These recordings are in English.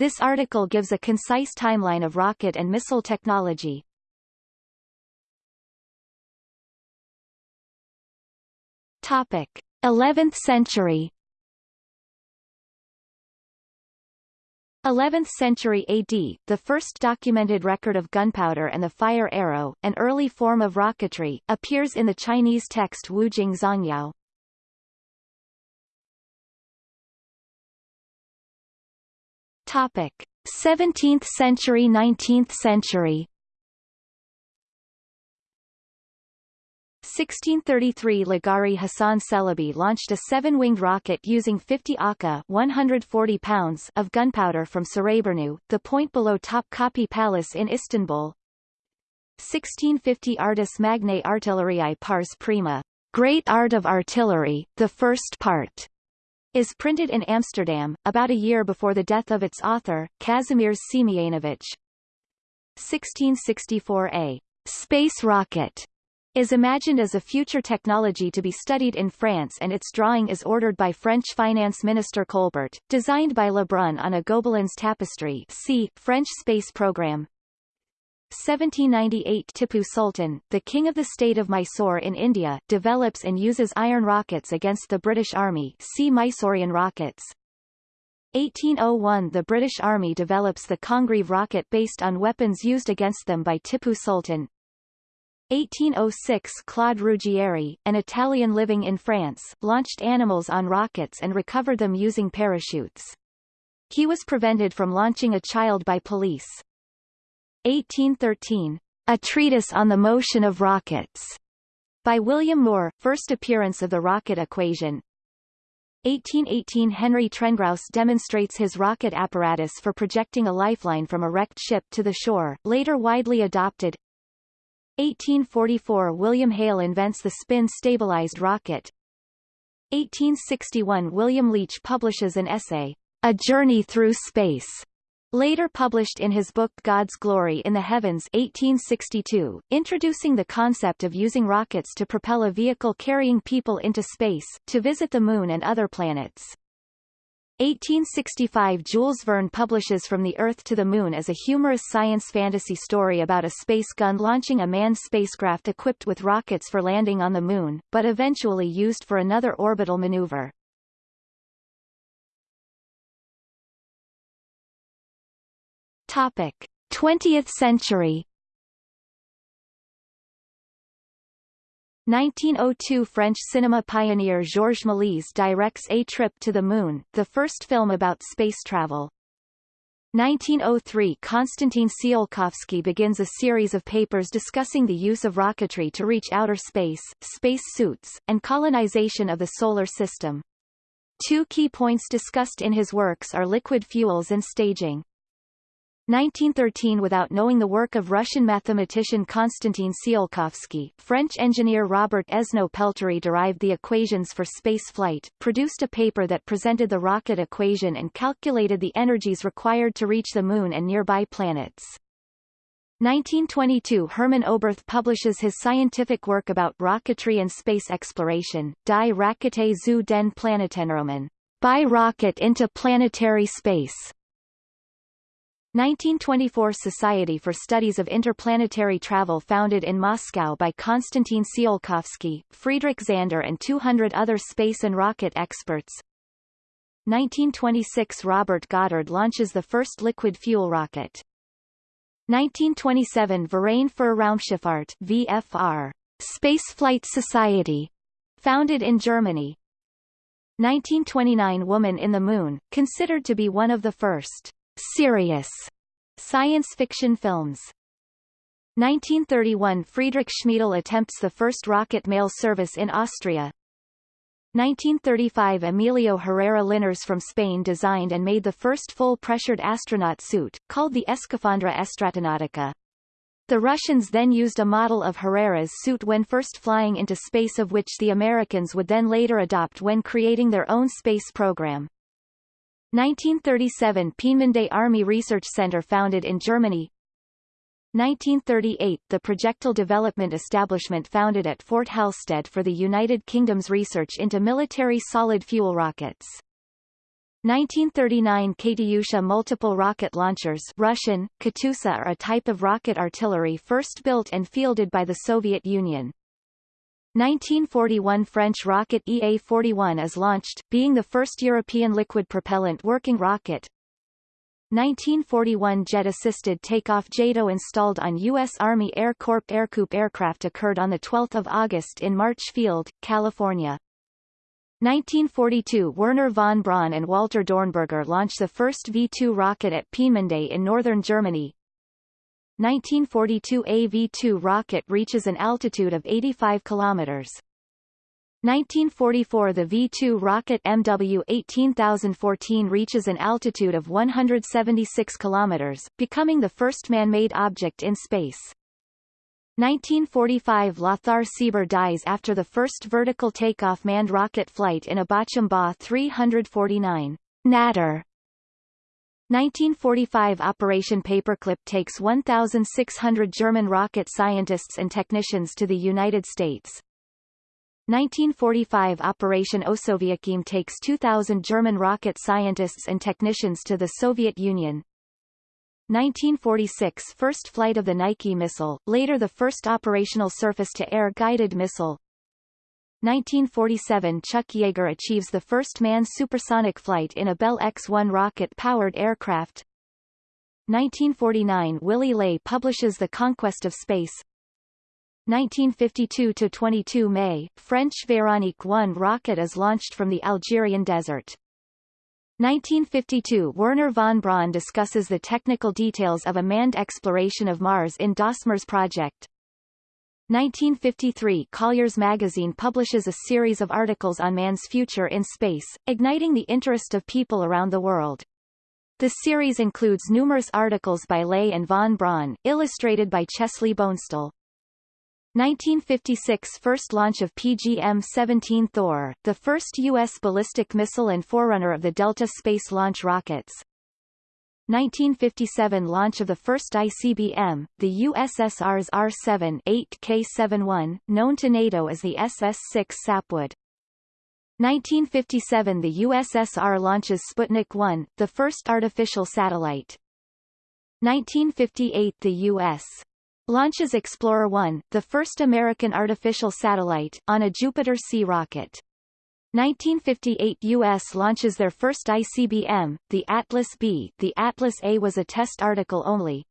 This article gives a concise timeline of rocket and missile technology. Topic: 11th century 11th century AD, the first documented record of gunpowder and the fire arrow, an early form of rocketry, appears in the Chinese text Wu Wujing Zongyao. Topic: 17th century 19th century. 1633 Lagari Hassan Celebi launched a seven-winged rocket using 50 okka 140 pounds of gunpowder from Sarayburnu, the point below Topkapi Palace in Istanbul. 1650 Artis Magnae Artilleriae Pars Prima, Great Art of Artillery, the first part, is printed in Amsterdam, about a year before the death of its author, Kazimierz Siemienowicz. 1664 A space rocket is imagined as a future technology to be studied in France and its drawing is ordered by French Finance Minister Colbert, designed by Lebrun on a Gobelins tapestry see, French space program. 1798 Tipu Sultan, the king of the state of Mysore in India, develops and uses iron rockets against the British Army see Mysorean rockets. 1801 The British Army develops the Congreve rocket based on weapons used against them by Tipu Sultan. 1806 Claude Ruggieri, an Italian living in France, launched animals on rockets and recovered them using parachutes. He was prevented from launching a child by police. 1813. A Treatise on the Motion of Rockets, by William Moore, first appearance of the rocket equation. 1818 Henry Trengrouse demonstrates his rocket apparatus for projecting a lifeline from a wrecked ship to the shore, later widely adopted. 1844 William Hale invents the spin-stabilized rocket. 1861 William Leitch publishes an essay, A Journey Through Space, later published in his book God's Glory in the Heavens 1862, introducing the concept of using rockets to propel a vehicle carrying people into space, to visit the Moon and other planets. 1865 Jules Verne publishes From the Earth to the Moon as a humorous science fantasy story about a space gun launching a manned spacecraft equipped with rockets for landing on the Moon, but eventually used for another orbital maneuver. Topic. 20th century 1902 French cinema pioneer Georges Méliès directs A Trip to the Moon, the first film about space travel. 1903 Konstantin Tsiolkovsky begins a series of papers discussing the use of rocketry to reach outer space, space suits, and colonization of the solar system. Two key points discussed in his works are liquid fuels and staging. 1913 Without knowing the work of Russian mathematician Konstantin Tsiolkovsky, French engineer Robert Esnault-Pelterie derived the equations for space flight, produced a paper that presented the rocket equation and calculated the energies required to reach the Moon and nearby planets. 1922 Hermann Oberth publishes his scientific work about rocketry and space exploration, Die Rakete zu den by rocket into planetary space. 1924 Society for Studies of Interplanetary Travel founded in Moscow by Konstantin Tsiolkovsky, Friedrich Zander and 200 other space and rocket experts. 1926 Robert Goddard launches the first liquid fuel rocket. 1927 Verein für Raumschifffahrt VFR, Spaceflight Society, founded in Germany. 1929 Woman in the Moon, considered to be one of the first serious science fiction films. 1931 Friedrich Schmiedl attempts the first rocket mail service in Austria. 1935 Emilio Herrera Linares from Spain designed and made the first full-pressured astronaut suit, called the Escafandra Astronautica. The Russians then used a model of Herrera's suit when first flying into space of which the Americans would then later adopt when creating their own space program. 1937 Peenemünde Army Research Center founded in Germany 1938 The Projectile Development Establishment founded at Fort Halstead for the United Kingdom's research into military solid fuel rockets. 1939 Katyusha multiple rocket launchers Russian, Katyusha are a type of rocket artillery first built and fielded by the Soviet Union. 1941 French rocket EA-41 is launched, being the first European liquid propellant working rocket. 1941 jet-assisted takeoff JATO installed on U.S. Army Air Corps Ercoupe aircraft occurred on 12 August in March Field, California. 1942 Wernher von Braun and Walter Dornberger launched the first V-2 rocket at Peenemünde in northern Germany. 1942 A V-2 rocket reaches an altitude of 85 kilometers. 1944 The V-2 rocket MW-18014 reaches an altitude of 176 kilometers, becoming the first man-made object in space. 1945 Lothar Sieber dies after the first vertical takeoff manned rocket flight in a Ba 349. Natter 1945 Operation Paperclip takes 1,600 German rocket scientists and technicians to the United States. 1945 Operation Osoaviakhim takes 2,000 German rocket scientists and technicians to the Soviet Union. 1946 First flight of the Nike missile, later the first operational surface-to-air guided missile. 1947 Chuck Yeager achieves the first manned supersonic flight in a Bell X-1 rocket-powered aircraft. 1949 Willy Ley publishes The Conquest of Space. 1952-22 May, French Véronique 1 rocket is launched from the Algerian desert. 1952 Wernher von Braun discusses the technical details of a manned exploration of Mars in Das Marsprojekt. 1953 Collier's magazine publishes a series of articles on man's future in space, igniting the interest of people around the world. The series includes numerous articles by Ley and von Braun, illustrated by Chesley Bonestell. 1956 First launch of PGM-17 Thor, the first U.S. ballistic missile and forerunner of the Delta space launch rockets. 1957 Launch of the first ICBM, the USSR's R-7 8K-71, known to NATO as the SS-6 Sapwood. 1957 The USSR launches Sputnik 1, the first artificial satellite. 1958 The U.S launches Explorer 1, the first American artificial satellite, on a Jupiter-C rocket. 1958 U.S. launches their first ICBM, the Atlas B. The Atlas A was a test article only.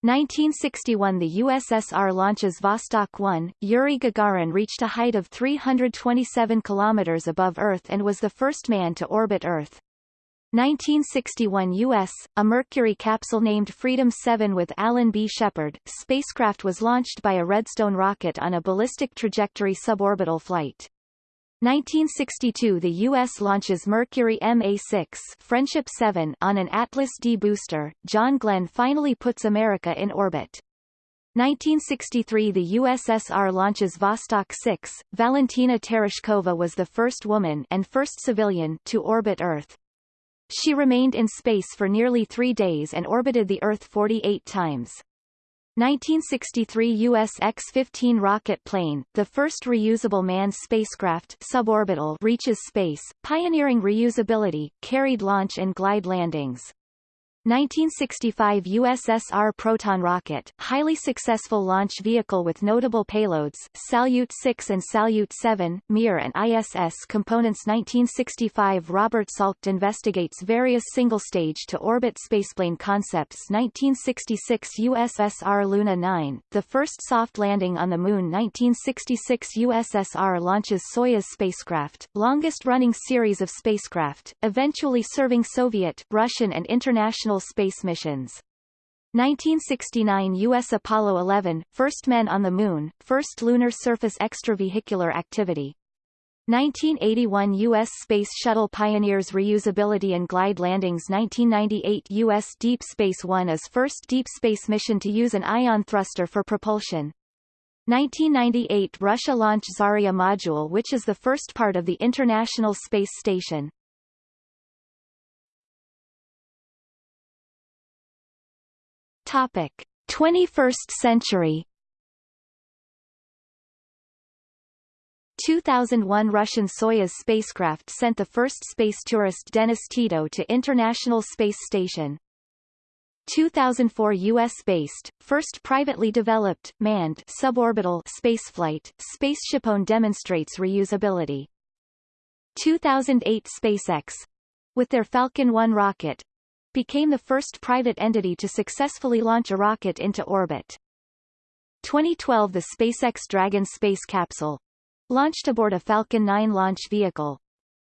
1961 The USSR launches Vostok 1. Yuri Gagarin reached a height of 327 kilometers above Earth and was the first man to orbit Earth. 1961 U.S., a Mercury capsule named Freedom 7 with Alan B. Shepard, spacecraft was launched by a Redstone rocket on a ballistic trajectory suborbital flight. 1962 The U.S. launches Mercury MA-6 Friendship 7 on an Atlas D booster. John Glenn finally puts America in orbit. 1963 The USSR launches Vostok 6. Valentina Tereshkova was the first woman and first civilian to orbit Earth. She remained in space for nearly three days and orbited the Earth 48 times. 1963 U.S. X-15 rocket plane, the first reusable manned spacecraft suborbital reaches space, pioneering reusability, carried launch and glide landings. 1965 USSR Proton rocket, highly successful launch vehicle with notable payloads, Salyut 6 and Salyut 7, Mir and ISS components. 1965 Robert Salkeld investigates various single-stage to orbit spaceplane concepts. 1966 USSR Luna 9, the first soft landing on the Moon. 1966 USSR launches Soyuz spacecraft, longest-running series of spacecraft, eventually serving Soviet, Russian and international space missions. 1969 U.S. Apollo 11, first men on the Moon, first lunar surface extravehicular activity. 1981 U.S. Space Shuttle pioneers reusability and glide landings 1998 U.S. Deep Space One is first deep space mission to use an ion thruster for propulsion. 1998 Russia launched Zarya module which is the first part of the International Space Station. Topic: 21st century 2001 Russian Soyuz spacecraft sent the first space tourist Dennis Tito to International Space Station. 2004 U.S.-based, first privately developed, manned suborbital spaceflight, SpaceshipOne demonstrates reusability. 2008 SpaceX, with their Falcon 1 rocket, became the first private entity to successfully launch a rocket into orbit. 2012 The SpaceX Dragon space capsule, launched aboard a Falcon 9 launch vehicle,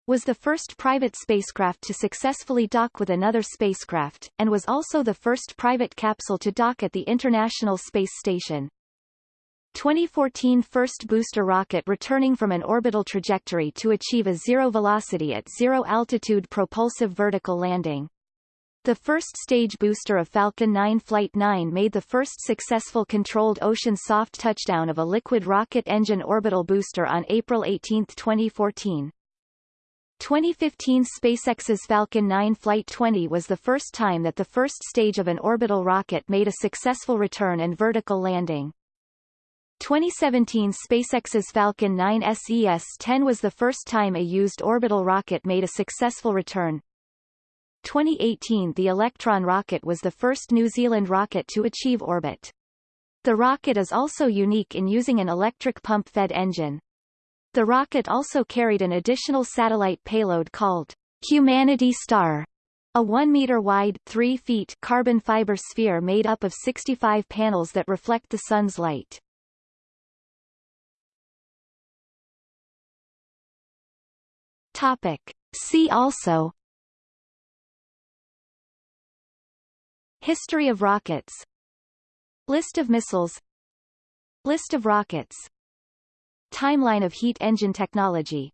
was the first private spacecraft to successfully dock with another spacecraft, and was also the first private capsule to dock at the International Space Station. 2014 first booster rocket returning from an orbital trajectory to achieve a zero velocity at zero altitude propulsive vertical landing. The first stage booster of Falcon 9 Flight 9 made the first successful controlled ocean soft touchdown of a liquid rocket engine orbital booster on April 18, 2014. 2015 SpaceX's Falcon 9 Flight 20 was the first time that the first stage of an orbital rocket made a successful return and vertical landing. 2017 SpaceX's Falcon 9 SES-10 was the first time a used orbital rocket made a successful return. 2018 the Electron rocket was the first New Zealand rocket to achieve orbit. The rocket is also unique in using an electric pump-fed engine. The rocket also carried an additional satellite payload called Humanity Star, a 1-meter-wide 3 feet carbon fiber sphere made up of 65 panels that reflect the sun's light. Topic. See also History of rockets. List of missiles. List of rockets. Timeline of heat engine technology